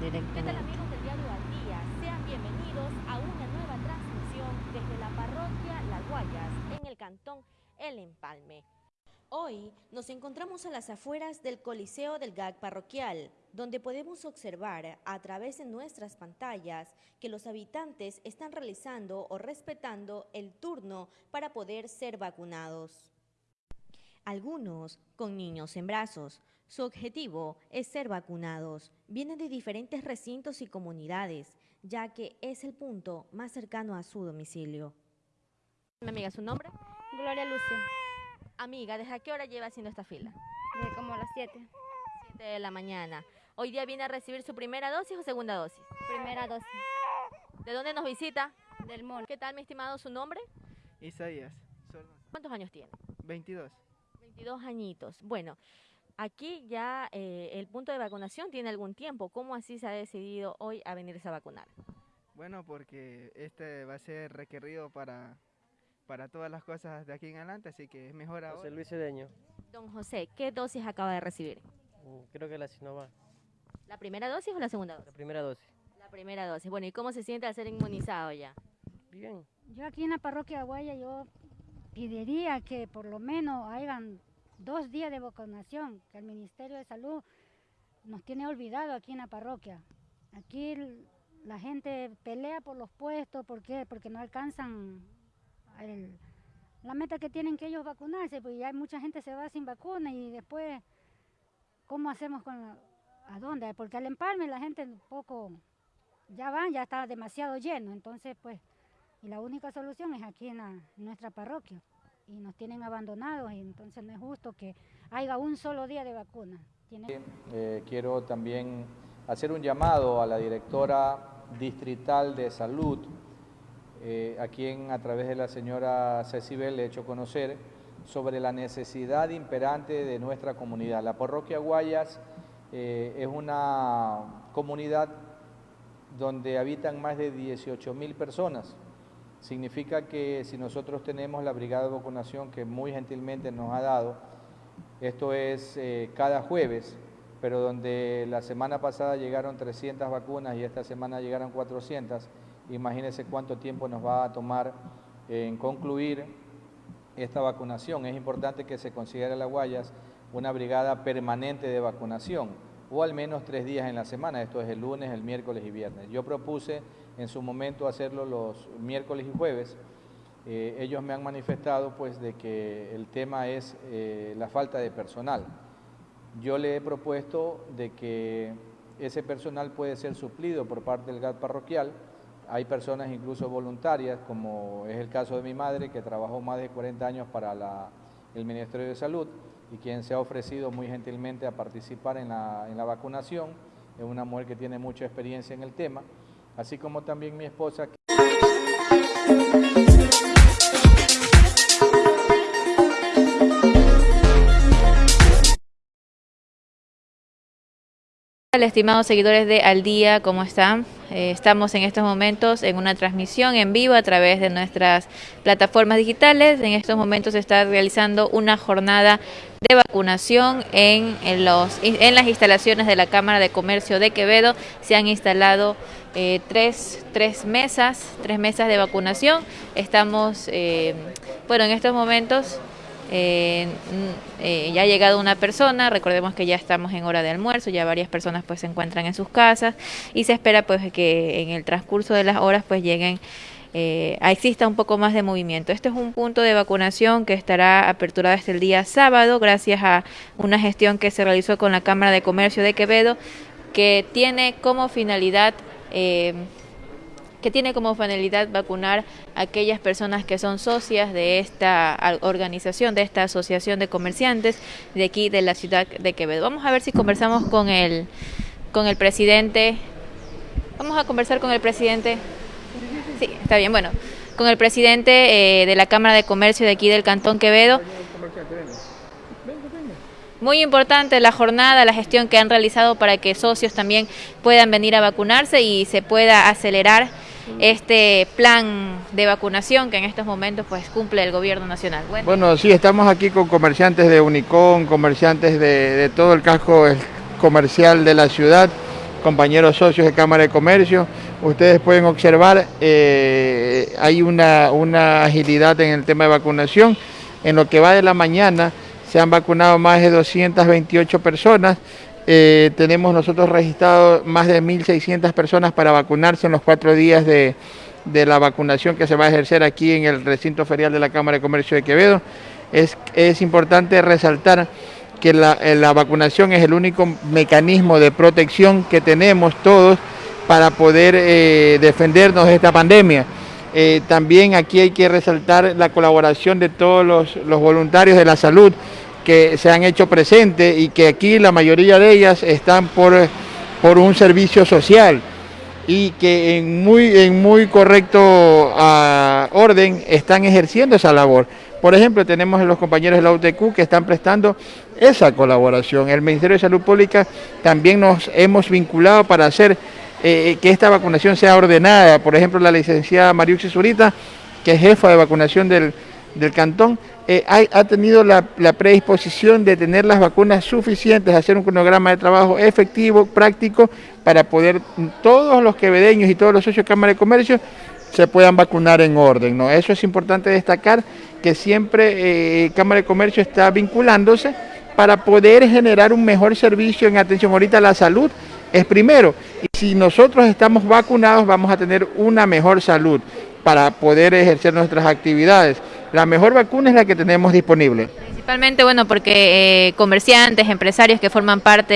¿Qué tal directamente. del diario Al Día? Sean bienvenidos a una nueva transmisión desde la parroquia Las Guayas, en el cantón El Empalme. Hoy nos encontramos a las afueras del Coliseo del GAC parroquial, donde podemos observar a través de nuestras pantallas que los habitantes están realizando o respetando el turno para poder ser vacunados. Algunos con niños en brazos. Su objetivo es ser vacunados. Vienen de diferentes recintos y comunidades, ya que es el punto más cercano a su domicilio. Mi amiga, ¿su nombre? Gloria Lucio, Amiga, ¿desde qué hora lleva haciendo esta fila? de como a las 7. 7 de la mañana. Hoy día viene a recibir su primera dosis o segunda dosis. Primera dosis ¿De dónde nos visita? del mono. ¿Qué tal, mi estimado, su nombre? Isaías, ¿Cuántos años tiene? 22. 22 añitos. Bueno, aquí ya eh, el punto de vacunación tiene algún tiempo. ¿Cómo así se ha decidido hoy a venirse a vacunar? Bueno, porque este va a ser requerido para, para todas las cosas de aquí en adelante, así que es mejor ahora. José Luis Cedeño, Don José, ¿qué dosis acaba de recibir? mm, creo que la Sinovac, ¿La primera dosis o la segunda la dosis? primera dosis. La primera dosis. Bueno, ¿y cómo se siente al ser inmunizado ya? Bien, Yo aquí en la parroquia Guaya yo pediría que por lo menos hagan dos días de vacunación, que el Ministerio de Salud nos tiene olvidado aquí en la parroquia. Aquí la gente pelea por los puestos, ¿por? Porque no alcanzan la meta que tienen que ellos vacunarse, pues ya mucha gente se va sin vacuna y después, ¿cómo hacemos con la, a dónde? Porque al empalme la gente un poco, ya van, ya está demasiado lleno, entonces pues y la única solución es aquí en, la- en nuestra parroquia. Y nos tienen abandonados y entonces no es justo que haya un solo día de vacuna. Tiene- Eh, quiero también hacer un llamado a la directora distrital de salud, eh, a quien a través de la señora Cecibel le he hecho conocer sobre la necesidad imperante de nuestra comunidad. La parroquia Guayas eh, es una comunidad donde habitan más de 18 mil personas. Significa que si nosotros tenemos la brigada de vacunación que muy gentilmente nos ha dado, esto es eh, cada jueves, pero donde la semana pasada llegaron 300 vacunas y esta semana llegaron 400, imagínense cuánto tiempo nos va a tomar en concluir esta vacunación. Es importante que se considere la Guayas una brigada permanente de vacunación, o al menos tres días en la semana, esto es el lunes, el miércoles y viernes. Yo propuse en su momento hacerlo los miércoles y jueves, eh, ellos me han manifestado pues de que el tema es eh, la falta de personal. Yo le he propuesto de que ese personal puede ser suplido por parte del GAT parroquial. Hay personas incluso voluntarias, como es el caso de mi madre, que trabajó más de 40 años para la- el Ministerio de Salud y quien se ha ofrecido muy gentilmente a participar en la, en la vacunación. Es una mujer que tiene mucha experiencia en el tema, así como también mi esposa. Hola, estimados seguidores de Al Día, ¿cómo están? Eh, estamos en estos momentos en una transmisión en vivo a través de nuestras plataformas digitales. En estos momentos se está realizando una jornada de vacunación en, en los, en las instalaciones de la Cámara de Comercio de Quevedo. Se han instalado eh, tres, tres mesas, tres mesas de vacunación. Estamos, eh, bueno, en estos momentos eh, mm, eh, ya ha llegado una persona, recordemos que ya estamos en hora de almuerzo, ya varias personas pues se encuentran en sus casas y se espera pues que en el transcurso de las horas pues lleguen eh, exista un poco más de movimiento. Este es un punto de vacunación que estará aperturado hasta el día sábado gracias a una gestión que se realizó con la Cámara de Comercio de Quevedo que tiene como finalidad eh, que tiene como finalidad vacunar a aquellas personas que son socias de esta organización, de esta asociación de comerciantes de aquí de la ciudad de Quevedo. Vamos a ver si conversamos con el, con el presidente. Vamos a conversar con el presidente. Sí, está bien. Bueno, con el presidente eh, de la Cámara de Comercio de aquí del Cantón Quevedo. Muy importante la jornada, la gestión que han realizado para que socios también puedan venir a vacunarse y se pueda acelerar este plan de vacunación que en estos momentos pues cumple el gobierno nacional. Bueno, Bueno, sí, estamos aquí con comerciantes de Unicón, comerciantes de, de todo el casco comercial de la ciudad compañeros socios de Cámara de Comercio. Ustedes pueden observar, eh, hay una, una agilidad en el tema de vacunación. En lo que va de la mañana se han vacunado más de 228 personas. Eh, tenemos nosotros registrado más de 1.600 personas para vacunarse en los cuatro días de, de, la vacunación que se va a ejercer aquí en el recinto ferial de la Cámara de Comercio de Quevedo. Es, es importante resaltar que la, eh, la, vacunación es el único mecanismo de protección que tenemos todos para poder eh, defendernos de esta pandemia. También aquí hay que resaltar la colaboración de todos los, los, voluntarios de la salud que se han hecho presentes y que aquí la mayoría de ellas están por, por un servicio social y que en muy, en muy correcto uh, orden están ejerciendo esa labor. Por ejemplo, tenemos a los compañeros de la UTQ que están prestando esa colaboración. El Ministerio de Salud Pública también nos hemos vinculado para hacer eh, que esta vacunación sea ordenada. Por ejemplo, la licenciada Mariuxi Zurita, que es jefa de vacunación del, del cantón, eh, ha, tenido la, la, predisposición de tener las vacunas suficientes, hacer un cronograma de trabajo efectivo, práctico, para poder todos los quevedeños y todos los socios de Cámara de Comercio se puedan vacunar en orden. ¿no? Eso es importante destacar que siempre eh, Cámara de Comercio está vinculándose para poder generar un mejor servicio en atención ahorita a la salud es primero. Y si nosotros estamos vacunados vamos a tener una mejor salud para poder ejercer nuestras actividades. La mejor vacuna es la que tenemos disponible. Principalmente, bueno, porque eh, comerciantes, empresarios que forman parte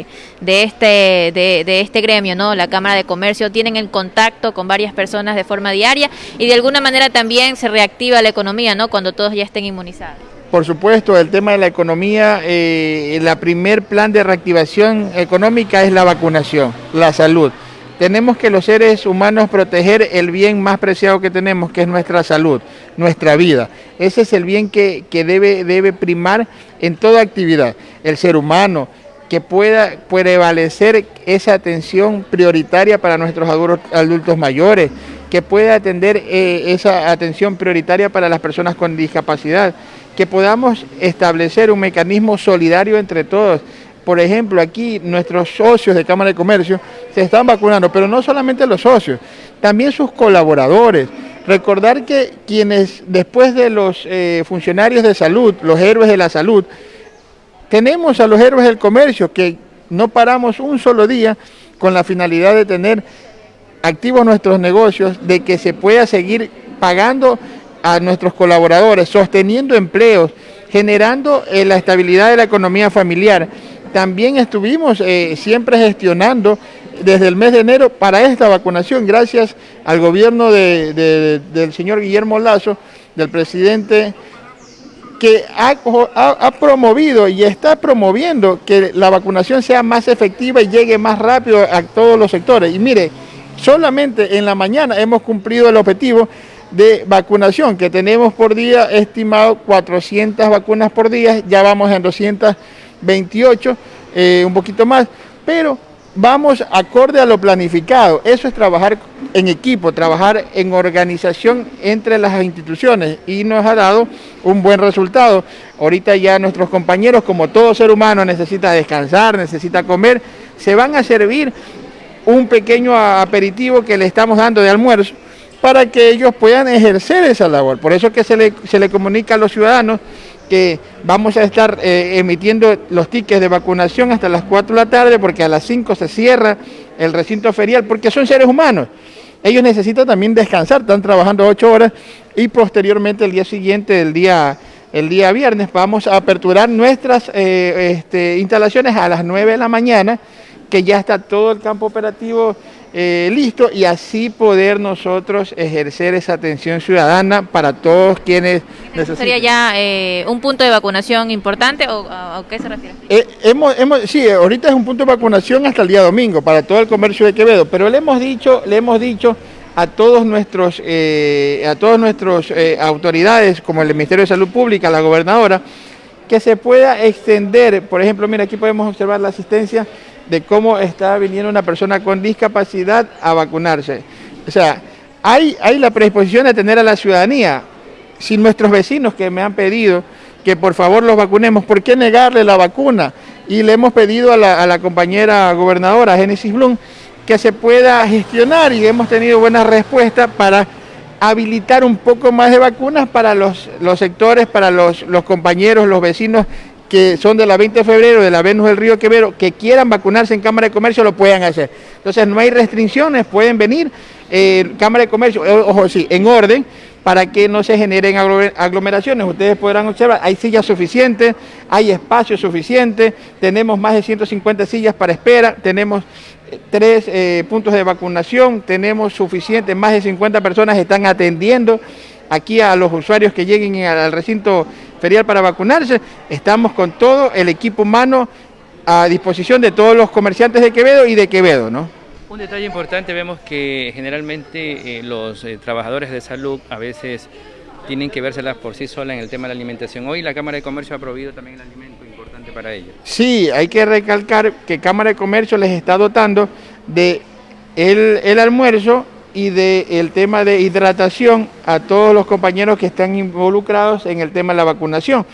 eh, de, este, de, de, este gremio, ¿no? La Cámara de Comercio, tienen el contacto con varias personas de forma diaria y de alguna manera también se reactiva la economía, ¿no? Cuando todos ya estén inmunizados. Por supuesto, el tema de la economía, eh, el primer plan de reactivación económica es la vacunación, la salud. Tenemos que los seres humanos proteger el bien más preciado que tenemos, que es nuestra salud, nuestra vida. Ese es el bien que, que debe, debe primar en toda actividad. El ser humano, que pueda prevalecer esa atención prioritaria para nuestros adultos mayores, que pueda atender eh, esa atención prioritaria para las personas con discapacidad, que podamos establecer un mecanismo solidario entre todos. Por ejemplo, aquí nuestros socios de Cámara de Comercio se están vacunando, pero no solamente los socios, también sus colaboradores. Recordar que quienes, después de los eh, funcionarios de salud, los héroes de la salud, tenemos a los héroes del comercio que no paramos un solo día con la finalidad de tener activos nuestros negocios, de que se pueda seguir pagando a nuestros colaboradores, sosteniendo empleos, generando eh, la estabilidad de la economía familiar también estuvimos eh, siempre gestionando desde el mes de enero para esta vacunación, gracias al gobierno de, de, del señor Guillermo Lazo, del presidente, que ha, promovido y está promoviendo que la vacunación sea más efectiva y llegue más rápido a todos los sectores. Y mire, solamente en la mañana hemos cumplido el objetivo de vacunación que tenemos por día, estimado 400 vacunas por día, ya vamos en 200 28, eh, un poquito más, pero vamos acorde a lo planificado. Eso es trabajar en equipo, trabajar en organización entre las instituciones y nos ha dado un buen resultado. Ahorita ya nuestros compañeros, como todo ser humano, necesita descansar, necesita comer, se van a servir un pequeño aperitivo que le estamos dando de almuerzo para que ellos puedan ejercer esa labor. Por eso que se le, se le comunica a los ciudadanos que vamos a estar eh, emitiendo los tickets de vacunación hasta las 4 de la tarde porque a las 5 se cierra el recinto ferial porque son seres humanos. Ellos necesitan también descansar, están trabajando 8 horas y posteriormente el día siguiente, el día, el día viernes, vamos a aperturar nuestras eh, este, instalaciones a las 9 de la mañana, que ya está todo el campo operativo eh, listo y así poder nosotros ejercer esa atención ciudadana para todos quienes necesitan. ¿Sería ya eh, un punto de vacunación importante o a, qué se refiere? Eh, hemos, hemos, sí, ahorita es un punto de vacunación hasta el día domingo para todo el comercio de Quevedo, pero le hemos dicho, le hemos dicho a todos nuestros, a todos nuestros autoridades, como el Ministerio de Salud Pública, la gobernadora, que se pueda extender, por ejemplo, mira, aquí podemos observar la asistencia de cómo está viniendo una persona con discapacidad a vacunarse. O sea, hay, hay la predisposición de tener a la ciudadanía. Si nuestros vecinos que me han pedido que por favor los vacunemos, ¿por qué negarle la vacuna? y le hemos pedido a la, compañera gobernadora Génesis Blum que se pueda gestionar y hemos tenido buenas respuestas para habilitar un poco más de vacunas para los, los sectores, para los, los compañeros, los vecinos que son de la 20 de febrero, de la Venus del Río Quevedo, que quieran vacunarse en Cámara de Comercio, lo puedan hacer. Entonces no hay restricciones, pueden venir. Eh, Cámara de Comercio, eh, ojo, sí, en orden, para que no se generen aglomeraciones. Ustedes podrán observar, hay sillas suficientes, hay espacio suficiente, tenemos más de 150 sillas para espera, tenemos eh, tres eh, puntos de vacunación, tenemos suficiente, más de 50 personas están atendiendo aquí a los usuarios que lleguen al recinto ferial para vacunarse. Estamos con todo el equipo humano a disposición de todos los comerciantes de Quevedo y de Quevedo, ¿no? Un detalle importante, vemos que generalmente eh, los eh, trabajadores de salud a veces tienen que vérselas por sí solas en el tema de la alimentación. Hoy la Cámara de Comercio ha prohibido también el alimento importante para ellos. Sí, hay que recalcar que Cámara de Comercio les está dotando de el, el almuerzo y del tema de hidratación a todos los compañeros que están involucrados en el tema de la vacunación.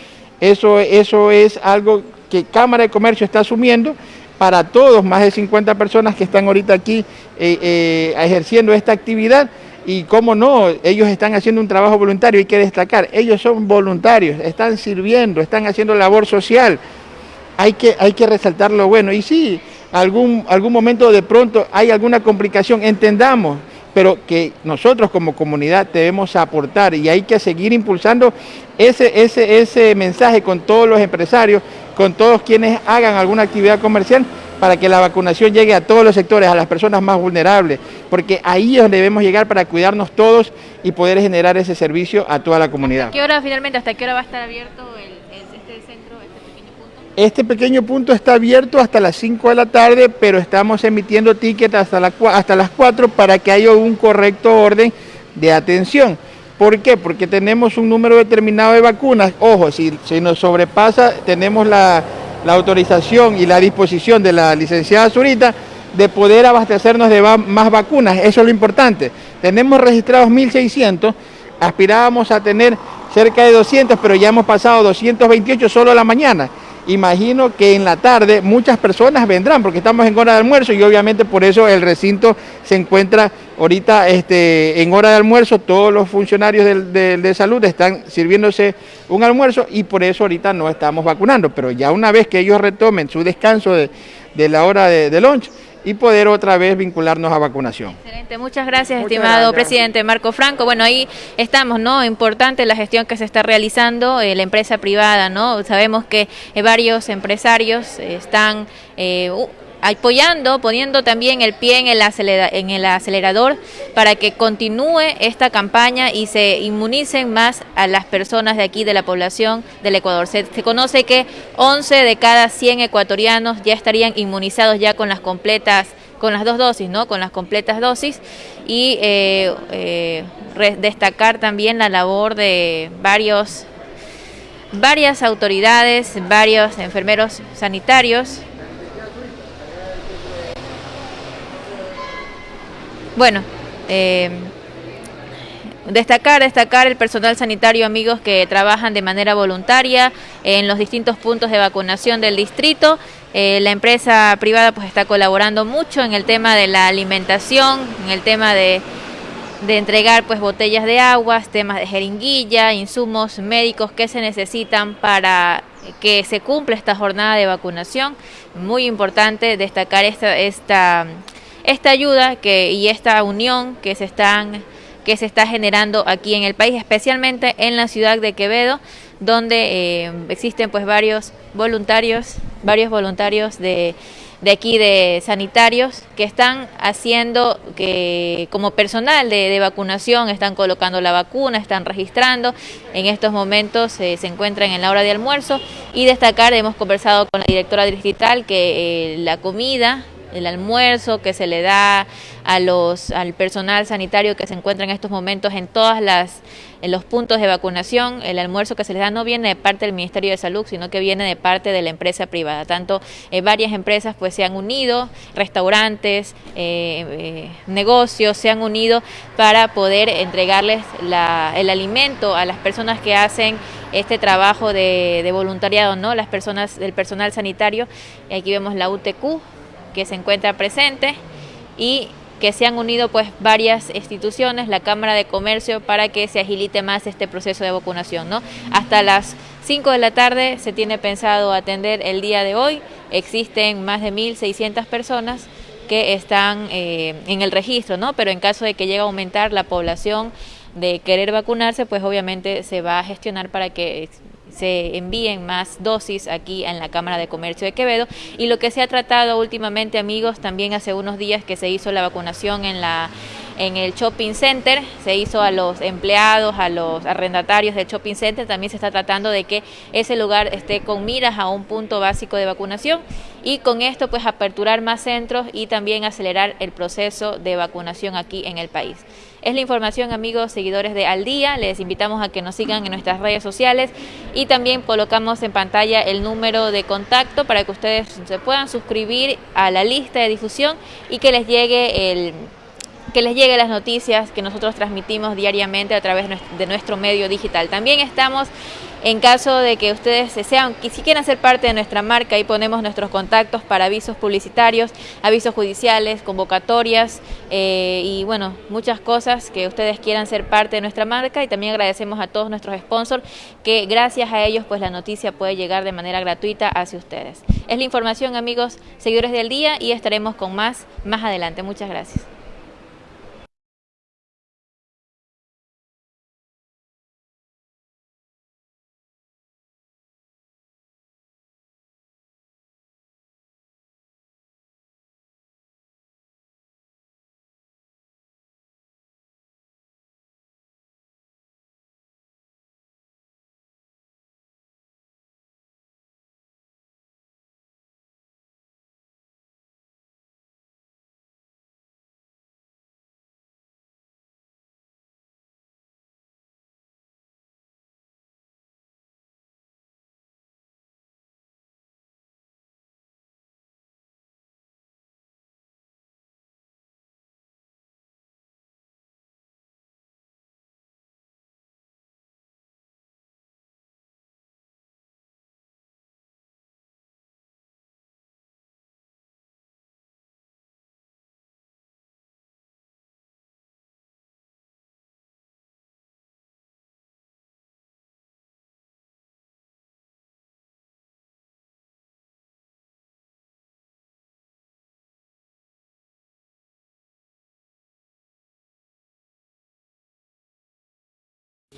Eso, eso es algo que Cámara de Comercio está asumiendo para todos, más de 50 personas que están ahorita aquí eh, eh, ejerciendo esta actividad. Y cómo no, ellos están haciendo un trabajo voluntario, hay que destacar, ellos son voluntarios, están sirviendo, están haciendo labor social, hay que, hay que resaltar lo bueno. Y sí, algún, algún momento de pronto hay alguna complicación, entendamos, pero que nosotros como comunidad debemos aportar y hay que seguir impulsando ese, ese, ese mensaje con todos los empresarios, con todos quienes hagan alguna actividad comercial para que la vacunación llegue a todos los sectores, a las personas más vulnerables, porque ahí es donde debemos llegar para cuidarnos todos y poder generar ese servicio a toda la comunidad. ¿Qué hora finalmente, hasta qué hora va a estar abierto este pequeño punto está abierto hasta las 5 de la tarde, pero estamos emitiendo tickets hasta, la, hasta las 4 para que haya un correcto orden de atención. ¿Por qué? Porque tenemos un número determinado de vacunas. Ojo, si, nos sobrepasa, tenemos la, autorización y la disposición de la licenciada Zurita de poder abastecernos de más vacunas. Eso es lo importante. Tenemos registrados 1.600, aspirábamos a tener cerca de 200, pero ya hemos pasado 228 solo a la mañana imagino que en la tarde muchas personas vendrán porque estamos en hora de almuerzo y obviamente por eso el recinto se encuentra ahorita este, en hora de almuerzo, todos los funcionarios de, salud están sirviéndose un almuerzo y por eso ahorita no estamos vacunando, pero ya una vez que ellos retomen su descanso de, la hora de, de lunch, y poder otra vez vincularnos a vacunación. Excelente, muchas gracias, estimado presidente Marco Franco. Bueno, ahí estamos, ¿no? Importante la gestión que se está realizando, eh, la empresa privada, ¿no? Sabemos que eh, varios empresarios están... Eh, apoyando, poniendo también el pie en el, en el acelerador para que continúe esta campaña y se inmunicen más a las personas de aquí, de la población del Ecuador. Se, conoce que 11 de cada 100 ecuatorianos ya estarían inmunizados ya con las completas con las dos dosis, ¿no? Con las completas dosis y eh, eh, destacar también la labor de varios varias autoridades, varios enfermeros sanitarios Bueno, eh, destacar, destacar el personal sanitario, amigos que trabajan de manera voluntaria en los distintos puntos de vacunación del distrito. Eh, la empresa privada pues está colaborando mucho en el tema de la alimentación, en el tema de, de entregar pues botellas de aguas, temas de jeringuilla, insumos médicos que se necesitan para que se cumpla esta jornada de vacunación. Muy importante destacar esta, esta esta ayuda que, y esta unión que se están que se está generando aquí en el país, especialmente en la ciudad de Quevedo, donde eh, existen pues varios voluntarios, varios voluntarios de, de aquí de sanitarios que están haciendo que como personal de, vacunación están colocando la vacuna, están registrando, en estos momentos eh, se encuentran en la hora de almuerzo. Y destacar, hemos conversado con la directora distrital que eh, la comida el almuerzo que se le da a los, al personal sanitario que se encuentra en estos momentos en todas las en los puntos de vacunación, el almuerzo que se les da no viene de parte del Ministerio de Salud, sino que viene de parte de la empresa privada. Tanto eh, varias empresas pues se han unido, restaurantes, eh, eh, negocios se han unido para poder entregarles la, el alimento a las personas que hacen este trabajo de, de voluntariado, ¿no? Las personas del personal sanitario. Aquí vemos la UTQ, que se encuentra presente y que se han unido pues varias instituciones, la Cámara de Comercio, para que se agilite más este proceso de vacunación. ¿no? Hasta las 5 de la tarde se tiene pensado atender el día de hoy. Existen más de 1.600 personas que están eh, en el registro, ¿no? pero en caso de que llegue a aumentar la población de querer vacunarse, pues obviamente se va a gestionar para que se envíen más dosis aquí en la Cámara de Comercio de Quevedo. Y lo que se ha tratado últimamente, amigos, también hace unos días que se hizo la vacunación en la en el shopping center, se hizo a los empleados, a los arrendatarios del shopping center, también se está tratando de que ese lugar esté con miras a un punto básico de vacunación y con esto pues aperturar más centros y también acelerar el proceso de vacunación aquí en el país. Es la información, amigos, seguidores de Al Día. Les invitamos a que nos sigan en nuestras redes sociales y también colocamos en pantalla el número de contacto para que ustedes se puedan suscribir a la lista de difusión y que les llegue el que les llegue las noticias que nosotros transmitimos diariamente a través de nuestro medio digital. También estamos en caso de que ustedes sean, que si quieren ser parte de nuestra marca, ahí ponemos nuestros contactos para avisos publicitarios, avisos judiciales, convocatorias eh, y bueno, muchas cosas que ustedes quieran ser parte de nuestra marca y también agradecemos a todos nuestros sponsors que gracias a ellos pues la noticia puede llegar de manera gratuita hacia ustedes. Es la información amigos, seguidores del día y estaremos con más más adelante. Muchas gracias.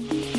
Thank you.